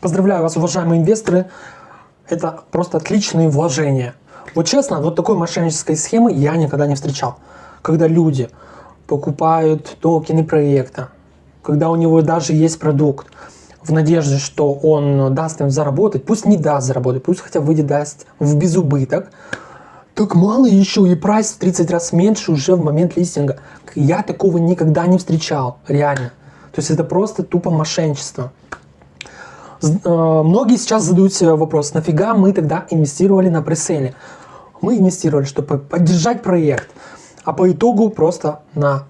Поздравляю вас, уважаемые инвесторы. Это просто отличные вложения. Вот честно, вот такой мошеннической схемы я никогда не встречал. Когда люди покупают токены проекта, когда у него даже есть продукт, в надежде, что он даст им заработать, пусть не даст заработать, пусть хотя бы даст в безубыток, так мало еще и прайс в 30 раз меньше уже в момент листинга. Я такого никогда не встречал, реально. То есть это просто тупо мошенничество. Э, многие сейчас задают себе вопрос, нафига мы тогда инвестировали на преселе? Мы инвестировали, чтобы поддержать проект, а по итогу просто на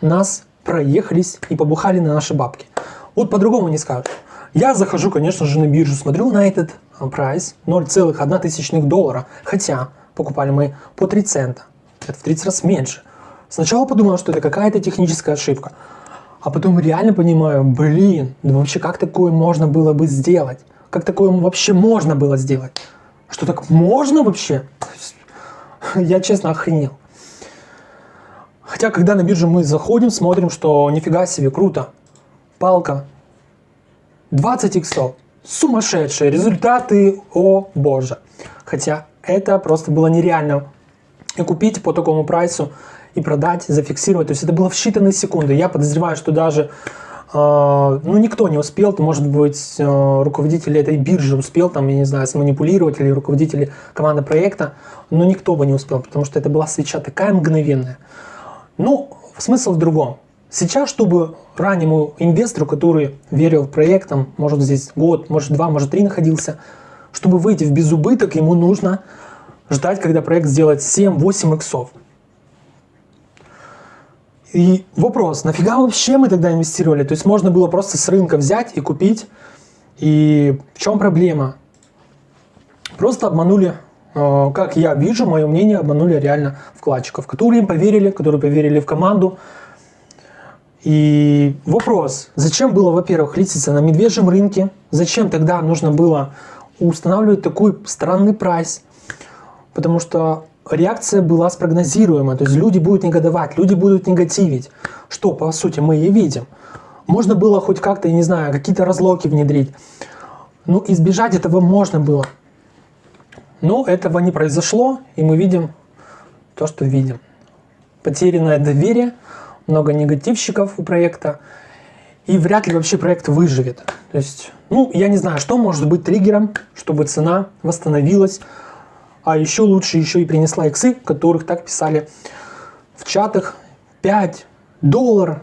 нас проехались и побухали на наши бабки. Вот по-другому не скажешь. Я захожу, конечно же, на биржу, смотрю на этот э, прайс 0,1 доллара, хотя покупали мы по 3 цента. Это в 30 раз меньше. Сначала подумал, что это какая-то техническая ошибка. А потом реально понимаю, блин, да вообще как такое можно было бы сделать? Как такое вообще можно было сделать? Что так можно вообще? Я честно охренел. Хотя, когда на биржу мы заходим, смотрим, что нифига себе, круто. Палка. 20 иксов. Сумасшедшие результаты, о боже. Хотя это просто было нереально. И купить по такому прайсу и продать, зафиксировать. То есть это было в считанные секунды. Я подозреваю, что даже э, ну, никто не успел, то, может быть, э, руководитель этой биржи успел, там, я не знаю, сманипулировать, или руководители команды проекта, но никто бы не успел, потому что это была свеча такая мгновенная. Ну, смысл в другом. Сейчас, чтобы раннему инвестору, который верил в проект, там, может здесь год, может два, может три находился, чтобы выйти в безубыток, ему нужно ждать, когда проект сделает 7-8 иксов. И вопрос, нафига вообще мы тогда инвестировали? То есть можно было просто с рынка взять и купить. И в чем проблема? Просто обманули, э, как я вижу, мое мнение, обманули реально вкладчиков, которые им поверили, которые поверили в команду. И вопрос, зачем было, во-первых, листиться на медвежьем рынке? Зачем тогда нужно было устанавливать такой странный прайс? Потому что реакция была спрогнозируема, то есть люди будут негодовать, люди будут негативить, что по сути мы и видим. Можно было хоть как-то, я не знаю, какие-то разлоки внедрить, ну избежать этого можно было. Но этого не произошло, и мы видим то, что видим. Потерянное доверие, много негативщиков у проекта, и вряд ли вообще проект выживет. То есть, ну, я не знаю, что может быть триггером, чтобы цена восстановилась, а еще лучше еще и принесла иксы, которых так писали в чатах 5 долларов,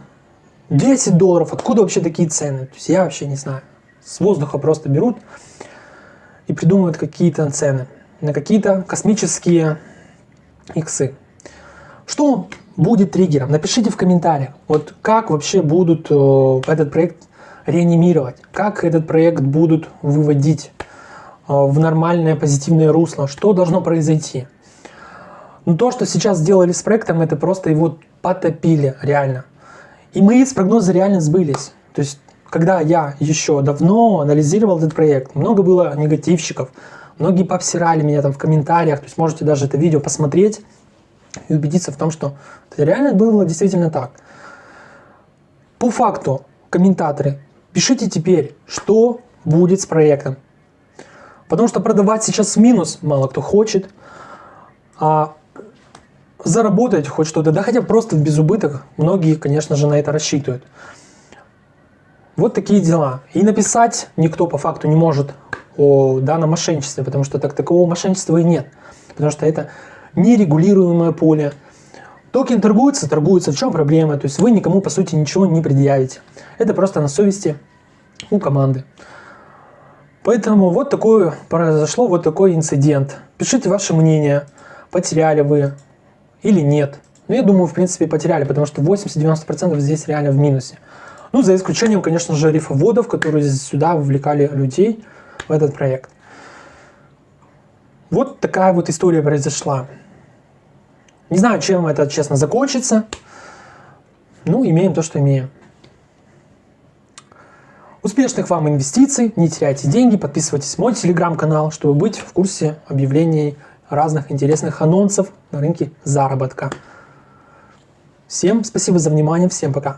10 долларов. Откуда вообще такие цены? То есть я вообще не знаю. С воздуха просто берут и придумывают какие-то цены на какие-то космические иксы. Что будет триггером? Напишите в комментариях, вот как вообще будут э, этот проект реанимировать, как этот проект будут выводить в нормальное позитивное русло, что должно произойти. Но то, что сейчас сделали с проектом, это просто его потопили реально. И мои прогнозы реально сбылись. То есть, когда я еще давно анализировал этот проект, много было негативщиков, многие пообсирали меня там в комментариях, то есть можете даже это видео посмотреть и убедиться в том, что это реально было действительно так. По факту, комментаторы, пишите теперь, что будет с проектом. Потому что продавать сейчас минус мало кто хочет, а заработать хоть что-то, да хотя просто в безубыток, многие, конечно же, на это рассчитывают. Вот такие дела. И написать никто по факту не может о данном мошенничестве, потому что так такового мошенничества и нет. Потому что это нерегулируемое поле. Токен торгуется, торгуется. В чем проблема? То есть вы никому, по сути, ничего не предъявите. Это просто на совести у команды. Поэтому вот такое произошло, вот такой инцидент. Пишите ваше мнение, потеряли вы или нет. Ну, я думаю, в принципе, потеряли, потому что 80-90% здесь реально в минусе. Ну, за исключением, конечно же, рифоводов, которые сюда вовлекали людей в этот проект. Вот такая вот история произошла. Не знаю, чем это, честно, закончится. Ну, имеем то, что имеем. Успешных вам инвестиций, не теряйте деньги, подписывайтесь в мой телеграм-канал, чтобы быть в курсе объявлений разных интересных анонсов на рынке заработка. Всем спасибо за внимание, всем пока.